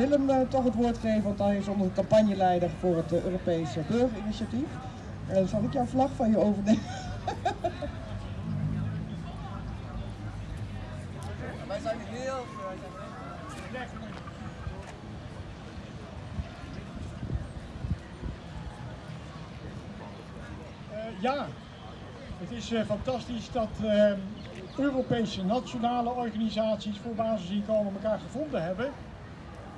Willem uh, toch het woord geven, want hij is onze campagneleider voor het uh, Europese Burgerinitiatief. En zal ik jouw vlag van je overnemen? wij zijn heel... Uh, ja, het is uh, fantastisch dat uh, Europese nationale organisaties voor basisinkomen elkaar gevonden hebben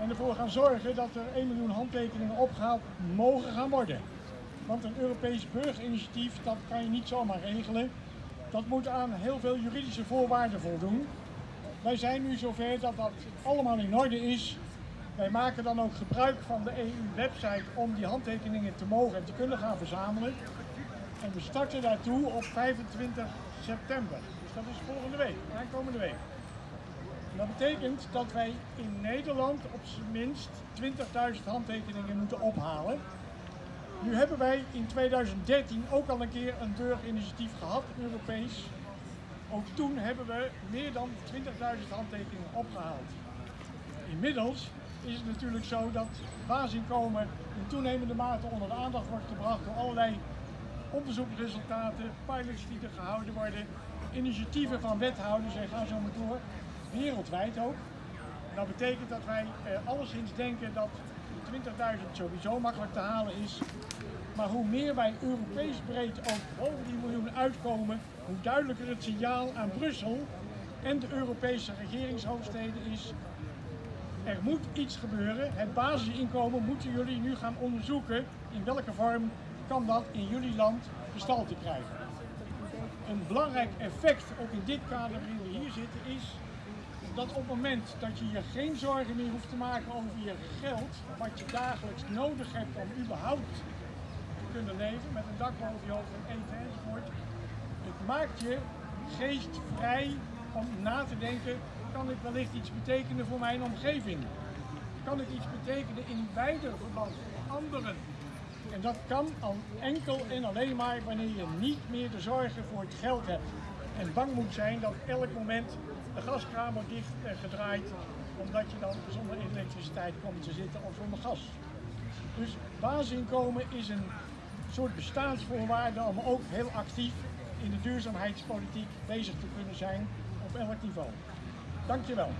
en ervoor gaan zorgen dat er 1 miljoen handtekeningen opgehaald mogen gaan worden. Want een Europees burgerinitiatief, dat kan je niet zomaar regelen. Dat moet aan heel veel juridische voorwaarden voldoen. Wij zijn nu zover dat dat allemaal in orde is. Wij maken dan ook gebruik van de EU-website om die handtekeningen te mogen en te kunnen gaan verzamelen. En we starten daartoe op 25 september. Dus dat is volgende week, aankomende week. Dat betekent dat wij in Nederland op zijn minst 20.000 handtekeningen moeten ophalen. Nu hebben wij in 2013 ook al een keer een burgerinitiatief gehad, Europees. Ook toen hebben we meer dan 20.000 handtekeningen opgehaald. Inmiddels is het natuurlijk zo dat basisinkomen in toenemende mate onder de aandacht wordt gebracht door allerlei onderzoekresultaten, pilots die er gehouden worden, initiatieven van wethouders en ga zo maar door, wereldwijd ook. Dat betekent dat wij eh, alleszins denken dat 20.000 sowieso makkelijk te halen is. Maar hoe meer wij Europees breed ook boven die miljoen uitkomen, hoe duidelijker het signaal aan Brussel en de Europese regeringshoofdsteden is. Er moet iets gebeuren. Het basisinkomen moeten jullie nu gaan onderzoeken in welke vorm kan dat in jullie land gestalte krijgen. Een belangrijk effect, ook in dit kader waarin we hier zitten, is dat op het moment dat je je geen zorgen meer hoeft te maken over je geld, wat je dagelijks nodig hebt om überhaupt te kunnen leven, met een dak boven je hoofd en eten enzovoort, het maakt je geest vrij om na te denken, kan ik wellicht iets betekenen voor mijn omgeving? Kan ik iets betekenen in wijder verband voor anderen? En dat kan al enkel en alleen maar wanneer je niet meer de zorgen voor het geld hebt. En bang moet zijn dat elk moment de gaskraan wordt dicht en gedraaid, omdat je dan zonder elektriciteit komt te zitten of zonder gas. Dus basisinkomen is een soort bestaansvoorwaarde om ook heel actief in de duurzaamheidspolitiek bezig te kunnen zijn op elk niveau. Dankjewel.